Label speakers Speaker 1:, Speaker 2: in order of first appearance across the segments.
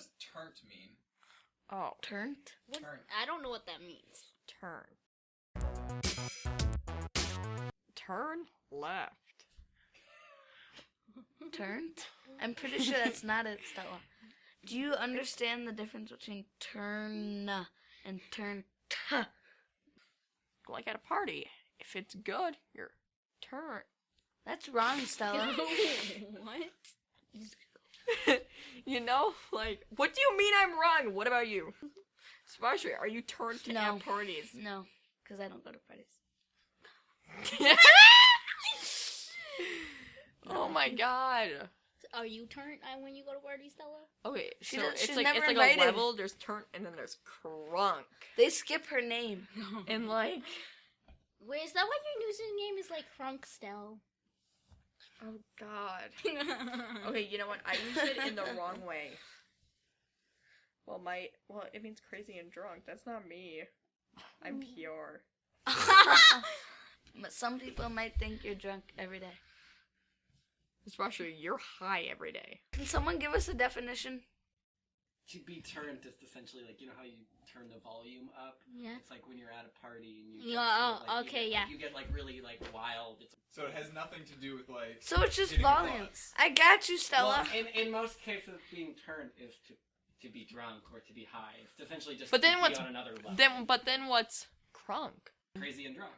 Speaker 1: does turnt mean?
Speaker 2: Oh,
Speaker 3: Turned?
Speaker 4: What-
Speaker 1: Turn.
Speaker 4: I don't know what that means.
Speaker 2: turn. Turn left.
Speaker 3: Turned? I'm pretty sure that's not it, Stella. Do you understand the difference between turn and turn?
Speaker 2: Like at a party. If it's good, you're turn.
Speaker 3: That's wrong, Stella.
Speaker 4: what?
Speaker 2: You know, like, what do you mean I'm wrong? What about you? Especially, are you turned to
Speaker 3: No.
Speaker 2: at parties?
Speaker 3: no, because I don't go to parties.
Speaker 2: oh my god.
Speaker 4: Are you turned uh, when you go to parties, Stella?
Speaker 2: Okay,
Speaker 3: She
Speaker 2: so
Speaker 3: don't-
Speaker 2: it's
Speaker 3: she's
Speaker 2: like
Speaker 3: never
Speaker 2: it's like
Speaker 3: invited.
Speaker 2: a level. There's turn and then there's crunk,
Speaker 3: They skip her name.
Speaker 2: and like,
Speaker 4: Wait, is that what your username is like Crunk Stell?
Speaker 2: Oh god. Okay, you know what? I used it in the wrong way. Well, my well, it means crazy and drunk. That's not me. I'm pure.
Speaker 3: But some people might think you're drunk every day.
Speaker 2: Especially, you're high every day.
Speaker 3: Can someone give us a definition?
Speaker 5: To be turned is essentially like you know how you turn the volume up.
Speaker 4: Yeah.
Speaker 5: It's like when you're at a party and you.
Speaker 4: Yeah,
Speaker 5: sort
Speaker 4: oh,
Speaker 5: of, like, you
Speaker 4: okay,
Speaker 5: get,
Speaker 4: yeah.
Speaker 5: Like, you get like really like wild. It's
Speaker 1: So it has nothing to do with like.
Speaker 3: So it's just volume.
Speaker 1: butts.
Speaker 3: I got you, Stella.
Speaker 5: Well, in in most cases, being turned is to to be drunk or to be high. It's essentially just.
Speaker 2: But
Speaker 5: to
Speaker 2: then
Speaker 5: be
Speaker 2: what's-
Speaker 5: on another level.
Speaker 2: Then, but then what's crunk?
Speaker 5: crazy and drunk.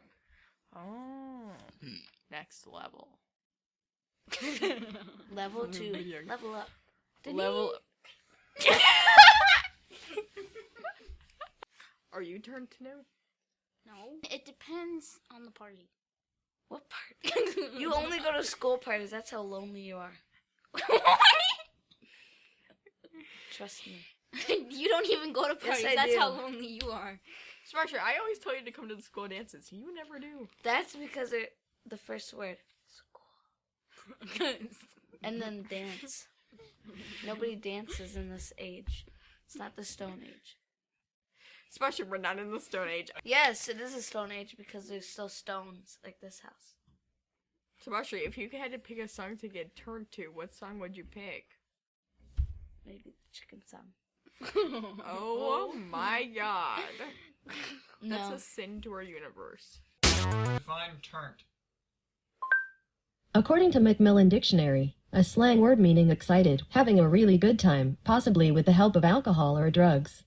Speaker 2: Oh, hmm. next level.
Speaker 3: Level two. Level up.
Speaker 2: Level. Are you turned to know?
Speaker 4: No. It depends on the party.
Speaker 3: What part? You only go to school parties. That's how lonely you are. Trust me.
Speaker 4: you don't even go to parties.
Speaker 3: I
Speaker 4: That's
Speaker 3: do.
Speaker 4: how lonely you are.
Speaker 2: Smasher, I always tell you to come to the school dances. You never do.
Speaker 3: That's because it the first word. School. And then dance. Nobody dances in this age. It's not the Stone Age.
Speaker 2: Especially we're not in the Stone Age.
Speaker 3: Yes, it is a Stone Age because there's still stones like this house.
Speaker 2: Smasher, if you had to pick a song to get turned to, what song would you pick?
Speaker 3: Maybe the chicken song.
Speaker 2: Oh my god. That's a sin to our universe.
Speaker 1: Define turnt.
Speaker 6: According to Macmillan Dictionary, a slang word meaning excited, having a really good time, possibly with the help of alcohol or drugs.